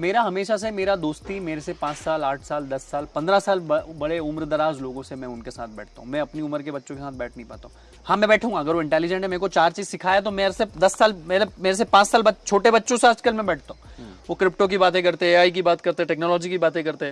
मेरा हमेशा से मेरा दोस्ती मेरे से पाँच साल आठ साल दस साल पंद्रह साल ब- बड़े उम्र दराज लोगों से मैं उनके साथ बैठता हूँ। मैं अपनी उम्र के बच्चों के साथ बैठ नहीं पाता हूँ। हाँ मैं बैठूँगा। अगर वो इंटेलिजेंट है मेरे को चार चीज़ सिखाया तो मेरे से दस साल मेरे मेरे से पाँच साल छोटे बच्चों से आजकल मैं बैठता हूँ। हम्म। वो क्रिप्टो की बातें करते हैं आई की बात करते हैं टेक्नोलॉजी की बातें करते। हैं